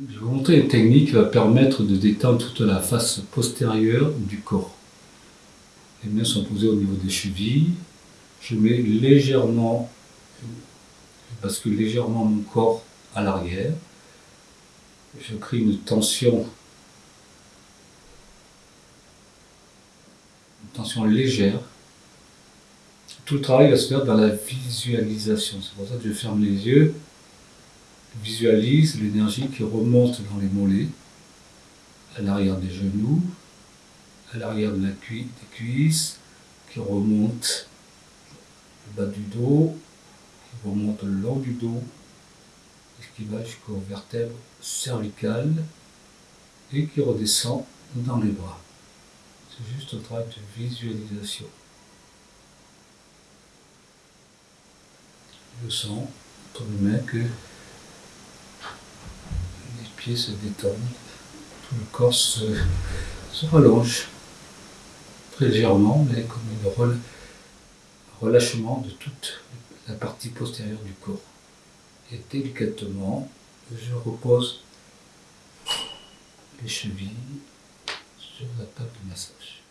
Je vais vous montrer une technique qui va permettre de détendre toute la face postérieure du corps. Les mains sont posées au niveau des chevilles. Je mets légèrement, je bascule légèrement mon corps à l'arrière. Je crée une tension, une tension légère. Tout le travail va se faire dans la visualisation. C'est pour ça que je ferme les yeux visualise l'énergie qui remonte dans les mollets, à l'arrière des genoux, à l'arrière de la des cuisses, qui remonte le bas du dos, qui remonte le long du dos, et qui va jusqu'aux vertèbres cervicales, et qui redescend dans les bras. C'est juste un travail de visualisation. Je sens entre que se détendent, tout le corps se, relâche très légèrement, mais comme un relâchement de toute la partie postérieure du corps. Et délicatement, je repose les chevilles sur la table de massage.